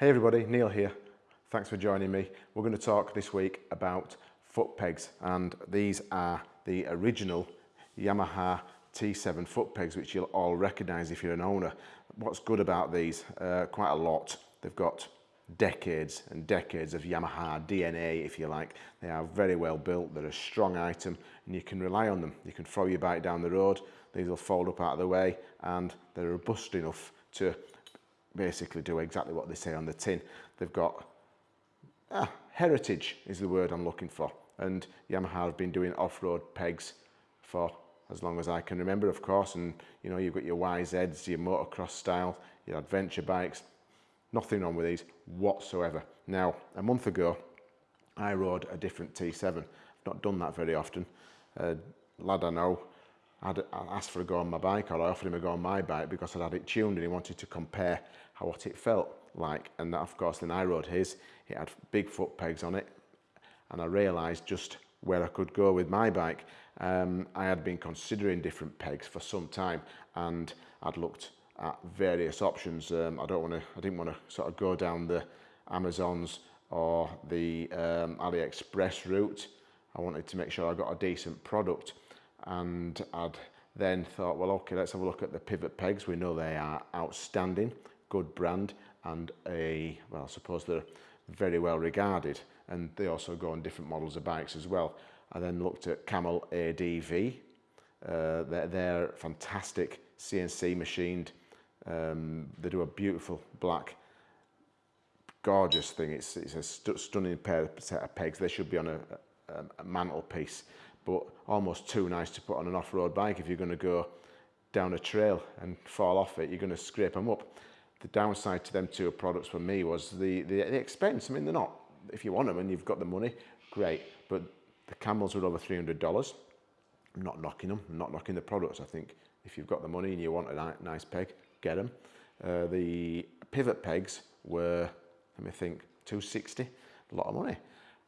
Hey everybody, Neil here. Thanks for joining me. We're going to talk this week about foot pegs and these are the original Yamaha T7 foot pegs which you'll all recognise if you're an owner. What's good about these? Uh, quite a lot. They've got decades and decades of Yamaha DNA if you like. They are very well built, they're a strong item and you can rely on them. You can throw your bike down the road, these will fold up out of the way and they're robust enough to basically do exactly what they say on the tin. They've got ah, heritage is the word I'm looking for. And Yamaha have been doing off-road pegs for as long as I can remember, of course. And you know, you've got your YZs, your motocross style, your adventure bikes. Nothing wrong with these whatsoever. Now, a month ago, I rode a different T7. I've not done that very often. Uh, lad I know I'd asked for a go on my bike or I offered him a go on my bike because I'd had it tuned and he wanted to compare how what it felt like. And that of course then I rode his. It had big foot pegs on it. And I realized just where I could go with my bike. Um, I had been considering different pegs for some time and I'd looked at various options. Um, I don't want to I didn't want to sort of go down the Amazons or the um, AliExpress route. I wanted to make sure I got a decent product and I'd then thought well okay let's have a look at the pivot pegs. We know they are outstanding good brand and a well I suppose they're very well regarded. And they also go on different models of bikes as well. I then looked at Camel ADV uh, they're, they're fantastic CNC machined. Um, they do a beautiful black gorgeous thing. It's, it's a st stunning pair set of pegs. They should be on a, a, a mantelpiece but almost too nice to put on an off-road bike if you're going to go down a trail and fall off it, you're going to scrape them up. The downside to them two products for me was the, the, the expense. I mean, they're not, if you want them and you've got the money, great. But the camels were over $300. I'm not knocking them, I'm not knocking the products. I think if you've got the money and you want a nice peg, get them. Uh, the pivot pegs were, let me think, 260, a lot of money.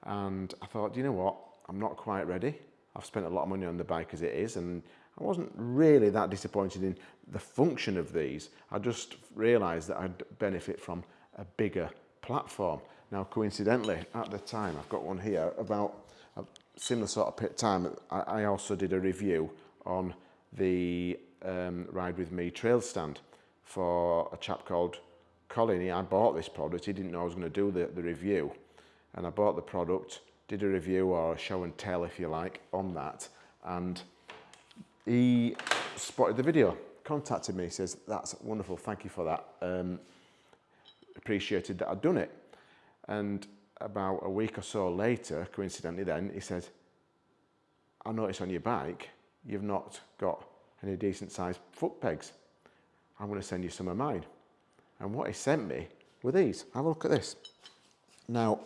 And I thought, you know what, I'm not quite ready. I've spent a lot of money on the bike as it is and I wasn't really that disappointed in the function of these. I just realised that I'd benefit from a bigger platform. Now, coincidentally, at the time, I've got one here, about a similar sort of pit time, I, also did a review on the um, Ride With Me trail stand for a chap called Colin. He I bought this product, he didn't know I was going to do the, the review. And I bought the product, did a review or a show and tell if you like on that and he spotted the video contacted me says that's wonderful thank you for that um, appreciated that I'd done it. And about a week or so later coincidentally then he said I noticed on your bike you've not got any decent sized foot pegs. I'm going to send you some of mine. And what he sent me were these. Have a look at this. Now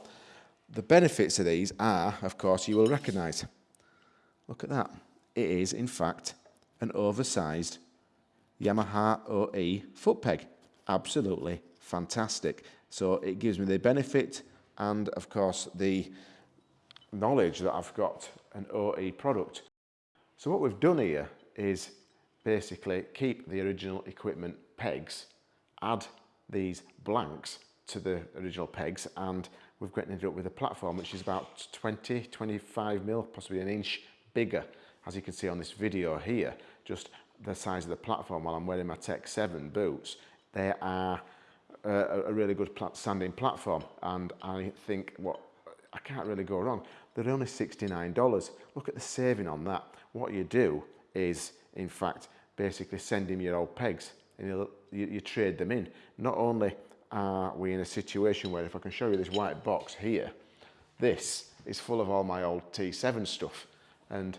the benefits of these are, of course, you will recognise. Look at that. It is, in fact, an oversized Yamaha OE foot peg. Absolutely fantastic. So it gives me the benefit and, of course, the knowledge that I've got an OE product. So what we've done here is basically keep the original equipment pegs, add these blanks to the original pegs and we've ended up with a platform which is about 20, 25 mil, possibly an inch bigger. As you can see on this video here, just the size of the platform while I'm wearing my Tech 7 boots, they are uh, a, a really good standing platform. And I think what I can't really go wrong. They're only $69. Look at the saving on that. What you do is, in fact, basically send him your old pegs and you, you trade them in. Not only are we in a situation where if I can show you this white box here, this is full of all my old T7 stuff. And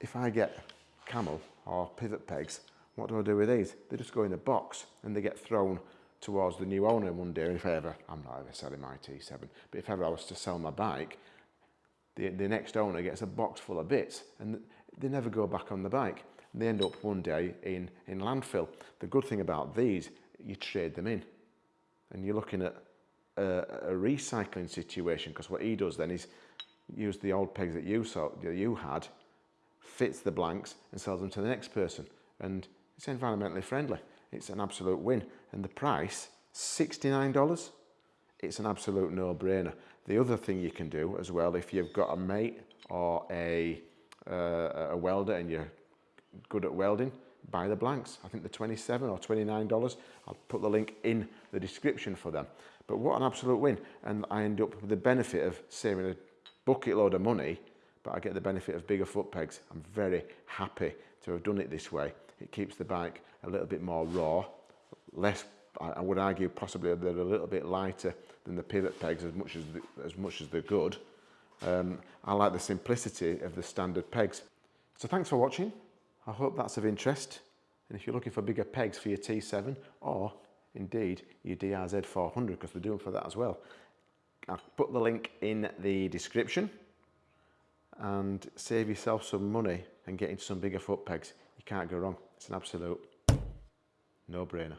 if I get camel or pivot pegs, what do I do with these? They just go in a box and they get thrown towards the new owner one day. And If ever, I'm not ever selling my T7, but if ever I was to sell my bike, the, the next owner gets a box full of bits and they never go back on the bike. They end up one day in, in landfill. The good thing about these, you trade them in and you're looking at a, a recycling situation because what he does then is use the old pegs that you saw that you had fits the blanks and sells them to the next person. And it's environmentally friendly. It's an absolute win. And the price $69 it's an absolute no-brainer. The other thing you can do as well, if you've got a mate or a, uh, a welder and you're good at welding, buy the blanks. I think they're 27 or $29. I'll put the link in the description for them. But what an absolute win. And I end up with the benefit of saving a bucket load of money, but I get the benefit of bigger foot pegs. I'm very happy to have done it this way. It keeps the bike a little bit more raw, less, I would argue possibly they're a little bit lighter than the pivot pegs as much as, the, as, much as they're good. Um, I like the simplicity of the standard pegs. So thanks for watching. I hope that's of interest. And if you're looking for bigger pegs for your T7 or indeed your DRZ 400 because they're doing for that as well, I'll put the link in the description and save yourself some money and get into some bigger foot pegs. You can't go wrong. It's an absolute no-brainer.